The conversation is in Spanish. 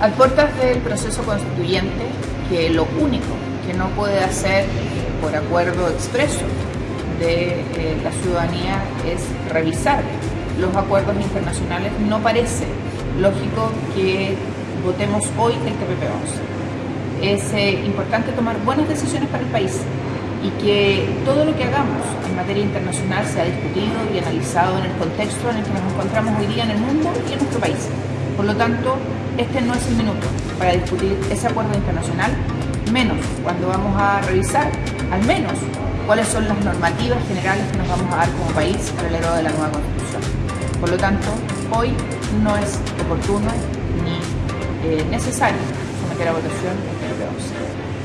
A puertas del proceso constituyente, que lo único que no puede hacer por acuerdo expreso de eh, la ciudadanía es revisar los acuerdos internacionales, no parece lógico que votemos hoy el TPP-11. Es eh, importante tomar buenas decisiones para el país y que todo lo que hagamos en materia internacional sea discutido y analizado en el contexto en el que nos encontramos hoy día en el mundo y en nuestro país. Por lo tanto, este no es el minuto para discutir ese acuerdo internacional, menos cuando vamos a revisar al menos cuáles son las normativas generales que nos vamos a dar como país alrededor de la nueva Constitución. Por lo tanto, hoy no es oportuno ni eh, necesario someter a votación el 11.